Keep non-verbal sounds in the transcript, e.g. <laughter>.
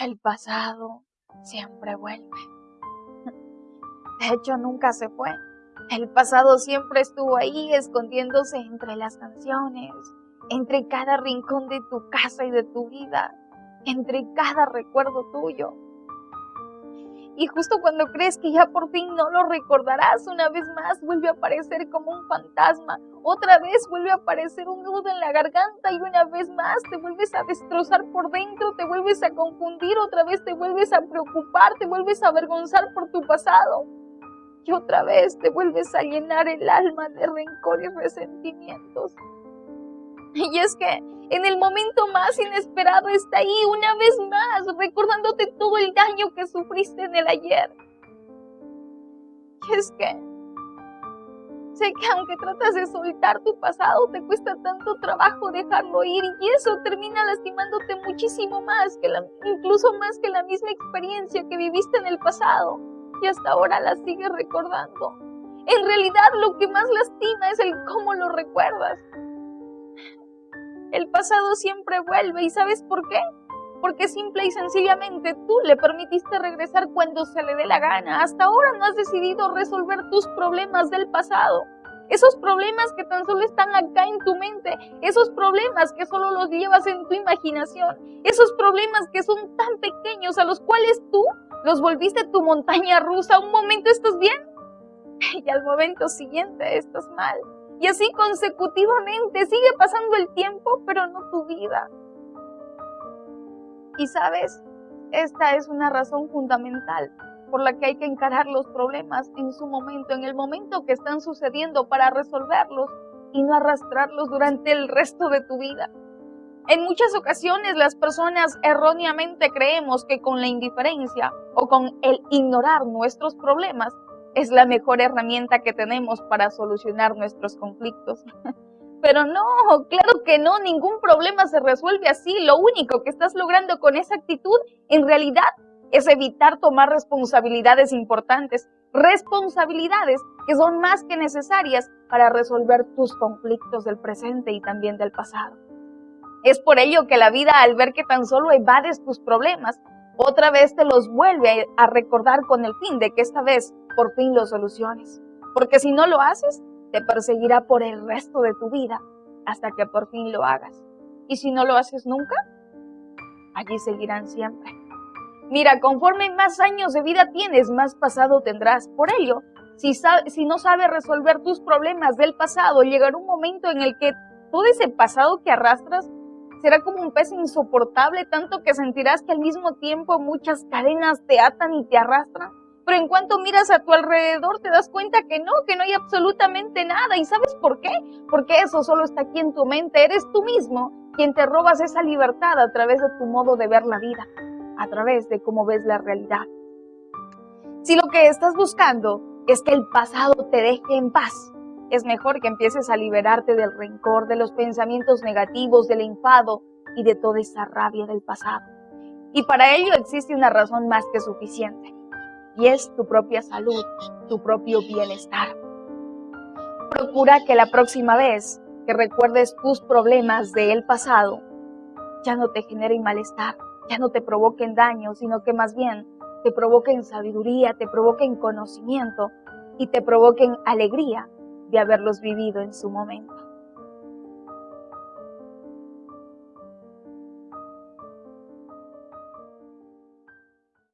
El pasado siempre vuelve. De hecho, nunca se fue. El pasado siempre estuvo ahí, escondiéndose entre las canciones, entre cada rincón de tu casa y de tu vida, entre cada recuerdo tuyo. Y justo cuando crees que ya por fin no lo recordarás, una vez más vuelve a aparecer como un fantasma. Otra vez vuelve a aparecer un nudo en la garganta y una vez más te vuelves a destrozar por dentro, te vuelves a confundir, otra vez te vuelves a preocupar, te vuelves a avergonzar por tu pasado. Y otra vez te vuelves a llenar el alma de rencor y resentimientos. Y es que en el momento más está ahí una vez más, recordándote todo el daño que sufriste en el ayer. Y es que sé que aunque tratas de soltar tu pasado, te cuesta tanto trabajo dejarlo ir y eso termina lastimándote muchísimo más, que incluso más que la misma experiencia que viviste en el pasado y hasta ahora la sigues recordando. En realidad lo que más lastima es el cómo lo recuerdas. El pasado siempre vuelve y ¿sabes por qué? Porque simple y sencillamente tú le permitiste regresar cuando se le dé la gana. Hasta ahora no has decidido resolver tus problemas del pasado. Esos problemas que tan solo están acá en tu mente, esos problemas que solo los llevas en tu imaginación, esos problemas que son tan pequeños a los cuales tú los volviste tu montaña rusa. Un momento estás bien <laughs> y al momento siguiente estás mal. Y así consecutivamente sigue pasando el tiempo, pero no tu vida. Y sabes, esta es una razón fundamental por la que hay que encarar los problemas en su momento, en el momento que están sucediendo para resolverlos y no arrastrarlos durante el resto de tu vida. En muchas ocasiones las personas erróneamente creemos que con la indiferencia o con el ignorar nuestros problemas es la mejor herramienta que tenemos para solucionar nuestros conflictos. <laughs> Pero no, claro que no, ningún problema se resuelve así. Lo único que estás logrando con esa actitud en realidad es evitar tomar responsabilidades importantes, responsabilidades que son más que necesarias para resolver tus conflictos del presente y también del pasado. Es por ello que la vida al ver que tan solo evades tus problemas, otra vez te los vuelve a recordar con el fin de que esta vez por fin los soluciones. Porque si no lo haces, te perseguirá por el resto de tu vida hasta que por fin lo hagas. Y si no lo haces nunca, allí seguirán siempre. Mira, conforme más años de vida tienes, más pasado tendrás. Por ello, si, si no sabes resolver tus problemas del pasado, llegará un momento en el que todo ese pasado que arrastras será como un pez insoportable, tanto que sentirás que al mismo tiempo muchas cadenas te atan y te arrastran. Pero en cuanto miras a tu alrededor te das cuenta que no, que no hay absolutamente nada. ¿Y sabes por qué? Porque eso solo está aquí en tu mente. Eres tú mismo quien te robas esa libertad a través de tu modo de ver la vida, a través de cómo ves la realidad. Si lo que estás buscando es que el pasado te deje en paz, es mejor que empieces a liberarte del rencor, de los pensamientos negativos, del enfado y de toda esa rabia del pasado. Y para ello existe una razón más que suficiente y es tu propia salud, tu propio bienestar. Procura que la próxima vez que recuerdes tus problemas del pasado, ya no te generen malestar, ya no te provoquen daño, sino que más bien te provoquen sabiduría, te provoquen conocimiento y te provoquen alegría de haberlos vivido en su momento.